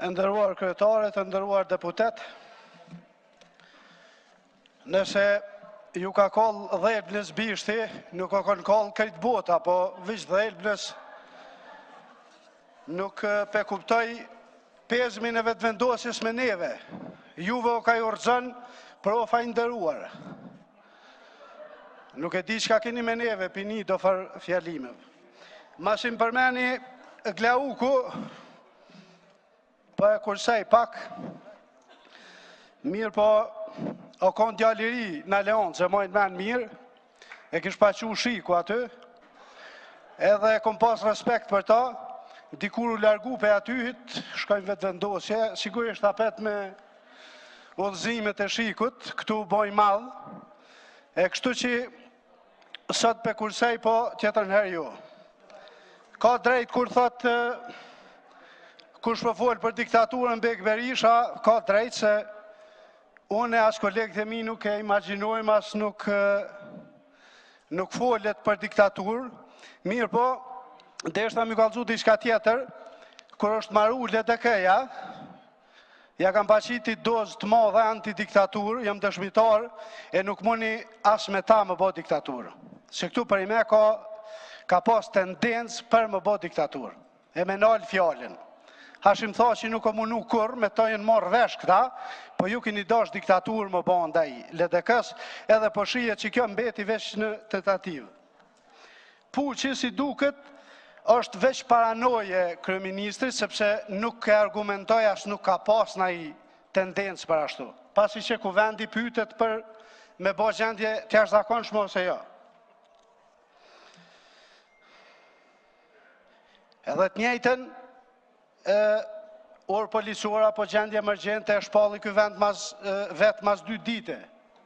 E nderuar kryetare, të nderuar deputetë, nëse ju ka kall dhelpnës bishti, nuk o kon kall krejt bota, po veç dhelpnës nuk pe kuptoj pezmin e Vetëvendosjes me neve. Juve o ka ju rrzon profa i nderuar. Nuk e di çka keni me neve, bini do farë fjalime. Masi m' përmeni Glauku, po e kursej pak, mirëpo, o konë djalë i ri në Aleancë, e maj n'men mirë, e kish pa çu SHIK-u aty, edhe e kom pas respekt për ta, dikur u largu prej atyhit, shkoi në Vetëvendosje, sigurisht apet me udhëzimet e SHIK-ut, këtu u bo i madh, e kështu që sot pe kursej po tjetrën herë jo. Ka drejt kur thot kush po fol për diktaturën Bek Berisha, ka drejt se unë as kolegët e mi nuk e imagjinojmë as nuk nuk folet për diktaturë, mirëpo, deshta me ju kallzu diçka tjetër, kur është maru LDK-ja, Ja ka pa qit ni dozë të madhe antidiktaturë, jam dëshmitar e nuk muni as me ta me bo diktaturë. Se këtu për me ka, ka pas tendencë për me bo diktaturë. E me nal fjalën. Hashim Thaçi nuk o munu kurrë, me to jen marrë vesh këta, po ju kini dash diktaturë me bo ndaj LDK-s edhe po shihet që kjo mbeti veç në tentativë. Puçi si duket është veç paranojë e kryeministrit sepse nuk e argumentoi as nuk ka pas naj tendencë për ashtu. Pasi që kuvendi pytet për me bo gjendje të jashtëzakonshme ose jo. Edhe të njëjten, e orë policore apo gjendje emergjente e shpalli ky vet vetë mas dy dite.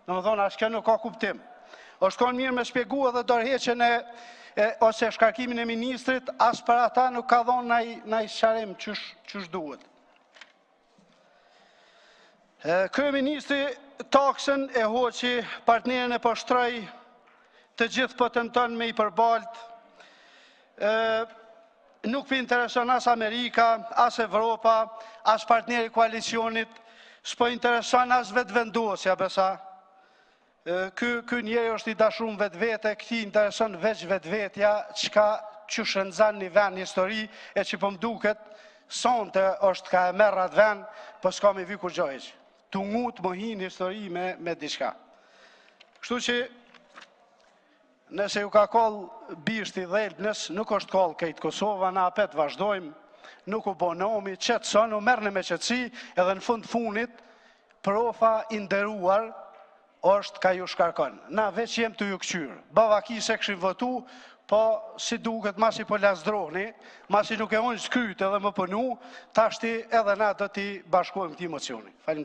Domethonë, as kjo nuk ka kuptim. Osht kon mirë me shpjegu edhe dorëheqjen ose shkarkimin e ministrit, as për ata nuk ka dhonë naj sqarim qysh duhet. Kryeministri taksën e hoqi partnerin e poshtroi, të gjithë po tenton me i përbalt, Nuk pi intereson as Amerika, as Evropa, as partneri i koalicionit, s'po intereson as Vetëvendosja, besa. Ky, ky njeri është i dashrum n'vetvete, këti intereson veç vetvetja, çka qysh e nxan një ven në histori, e që po m'duket, sonte është ka e merr atë ven, po po s'ka me vy kurgjo hiç. Tu ngut me hi n'histori me, me diçka. Kështu që Nëse ju ka kall bishti dhelpnës nuk është kall krejt Kosova na apet vazhdojmë nuk u bo nomi qetësonu merrni me qetësi edhe në fund fundit profa i nderuar është ka ju shkarkon na veç jem tu ju këqyr bavaki se këshim votu po si duket masi po lazdrohni masi nuk e ulni kryt edhe me punu tashti edhe na do t'i bashkojmë këtij mocioni falim